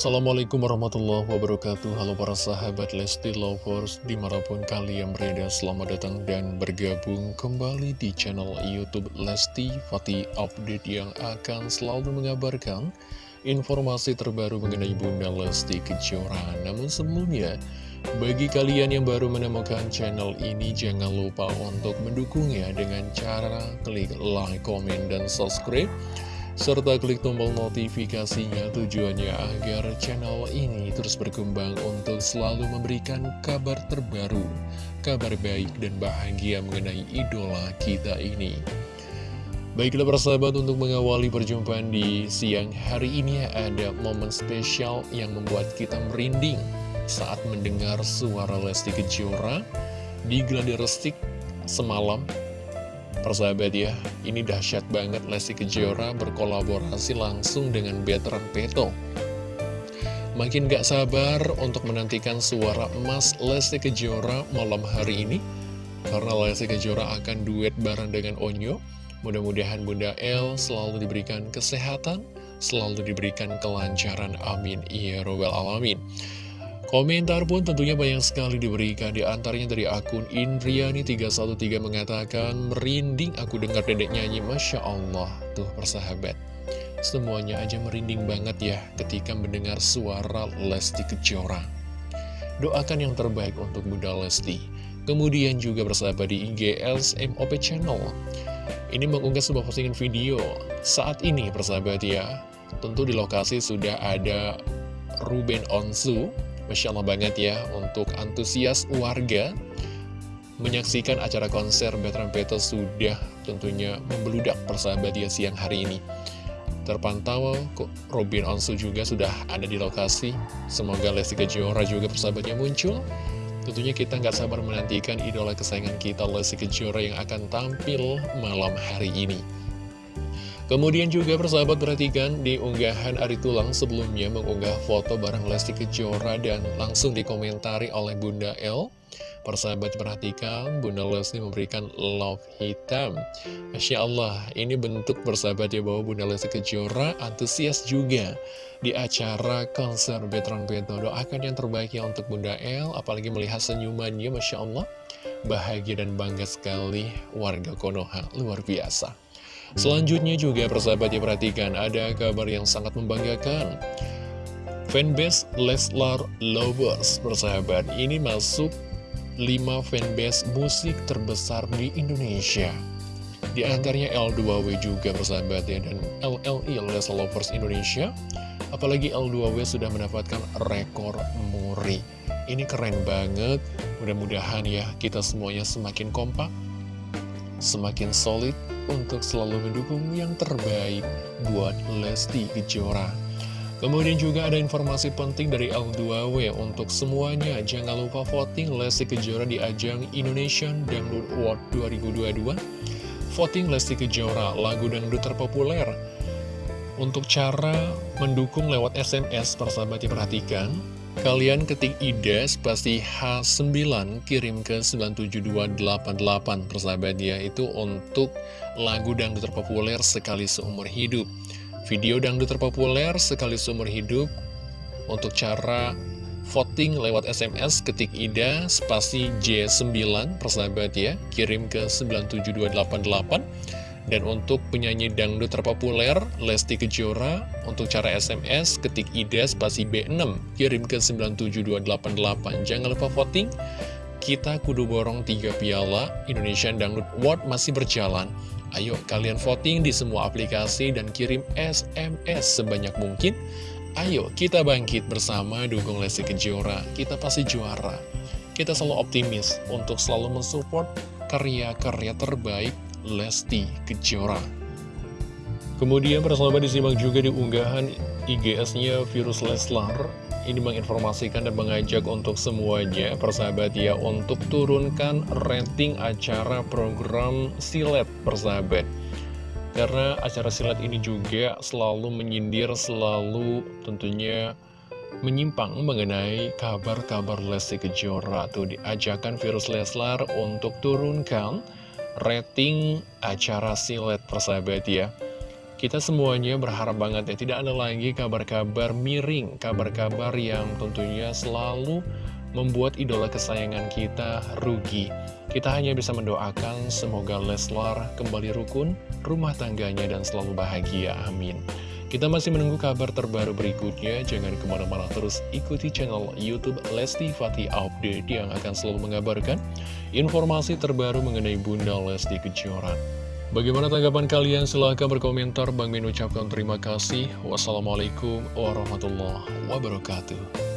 Assalamualaikum warahmatullahi wabarakatuh. Halo para sahabat Lesti Lovers Di mana pun kalian berada Selamat datang dan bergabung kembali di channel Youtube Lesti Fatih Update Yang akan selalu mengabarkan Informasi terbaru mengenai Bunda Lesti Kejora. Namun sebelumnya bagi kalian yang baru menemukan channel ini, jangan lupa untuk mendukungnya dengan cara klik like, komen, dan subscribe serta klik tombol notifikasinya tujuannya agar channel ini terus berkembang untuk selalu memberikan kabar terbaru, kabar baik dan bahagia mengenai idola kita ini. Baiklah persahabat untuk mengawali perjumpaan di siang hari ini ada momen spesial yang membuat kita merinding saat mendengar suara Lesti Kejora di Gladi Restik semalam Persahabat ya, ini dahsyat banget Lesti Kejora berkolaborasi langsung dengan Veteran Peto. Makin gak sabar untuk menantikan suara emas Lesti Kejora malam hari ini. Karena Lesti Kejora akan duet bareng dengan Onyo. Mudah-mudahan Bunda El selalu diberikan kesehatan, selalu diberikan kelancaran. Amin. Ya Robbal Alamin. Komentar pun tentunya banyak sekali diberikan. Di antaranya dari akun Indriani313 mengatakan merinding aku dengar dedek nyanyi. Masya Allah tuh persahabat. Semuanya aja merinding banget ya ketika mendengar suara Lesti Kejora. Doakan yang terbaik untuk Bunda Lesti. Kemudian juga bersahabat di IG LSMOP Channel. Ini mengunggah sebuah postingan video. Saat ini persahabat ya tentu di lokasi sudah ada Ruben Onsu Masya Allah banget ya untuk antusias warga menyaksikan acara konser Veteran Peto sudah tentunya membeludak persahabat ya siang hari ini. Terpantau Robin Onsu juga sudah ada di lokasi. Semoga Lesti Kejora juga persahabatnya muncul. Tentunya kita nggak sabar menantikan idola kesayangan kita Lesti Kejora yang akan tampil malam hari ini. Kemudian juga persahabat perhatikan di unggahan Ari Tulang sebelumnya mengunggah foto bareng Lesti Kejora dan langsung dikomentari oleh Bunda L. Persahabat perhatikan Bunda Lesti memberikan love hitam. Masya Allah, ini bentuk persahabat ya bahwa Bunda Lesti Kejora antusias juga di acara konser Betron Beto. Doakan yang terbaik ya untuk Bunda L, apalagi melihat senyumannya, Masya Allah. Bahagia dan bangga sekali warga Konoha, luar biasa. Selanjutnya juga persahabat ya perhatikan ada kabar yang sangat membanggakan. Fanbase Leslar Lovers persahabat ini masuk 5 fanbase musik terbesar di Indonesia. Di antaranya L2W juga persahabat ya dan LLI Leslar Lovers Indonesia. Apalagi L2W sudah mendapatkan rekor muri. Ini keren banget. Mudah-mudahan ya kita semuanya semakin kompak Semakin solid untuk selalu mendukung yang terbaik buat Lesti Kejora. Kemudian juga ada informasi penting dari L2W untuk semuanya. Jangan lupa voting Lesti Kejora di ajang Indonesian Dangdut Award 2022. Voting Lesti Kejora, lagu dangdut terpopuler. Untuk cara mendukung lewat SMS, persahabat diperhatikan. Kalian ketik ide spasi H9 kirim ke 97288 persahabat ya. Itu untuk lagu dangdut terpopuler sekali seumur hidup. Video dangdut terpopuler sekali seumur hidup Untuk cara voting lewat SMS ketik ida spasi J9 persahabat ya. Kirim ke 97288 dan untuk penyanyi dangdut terpopuler, Lesti Kejora, untuk cara SMS, ketik ide spasi B6, kirim ke 97288. Jangan lupa voting, kita kudu borong 3 piala, Indonesian Dangdut Award masih berjalan. Ayo kalian voting di semua aplikasi dan kirim SMS sebanyak mungkin. Ayo kita bangkit bersama dukung Lesti Kejora, kita pasti juara. Kita selalu optimis untuk selalu mensupport karya-karya terbaik Lesti Kejora. Kemudian persahabat disimak juga di unggahan IGS-nya Virus Leslar. Ini menginformasikan dan mengajak untuk semuanya persahabat ya untuk turunkan rating acara program silet persahabat. Karena acara silat ini juga selalu menyindir, selalu tentunya menyimpang mengenai kabar-kabar Lesti Kejora. Tuh diajakan Virus Leslar untuk turunkan rating acara silet persahabat ya Kita semuanya berharap banget ya tidak ada lagi kabar-kabar miring, kabar-kabar yang tentunya selalu membuat idola kesayangan kita rugi. Kita hanya bisa mendoakan semoga Leslar kembali rukun, rumah tangganya dan selalu bahagia, amin. Kita masih menunggu kabar terbaru berikutnya, jangan ke mana-mana terus ikuti channel Youtube Lesti Fatih Update yang akan selalu mengabarkan informasi terbaru mengenai Bunda Lesti Kejora. Bagaimana tanggapan kalian? Silahkan berkomentar. Bang Min ucapkan terima kasih. Wassalamualaikum warahmatullahi wabarakatuh.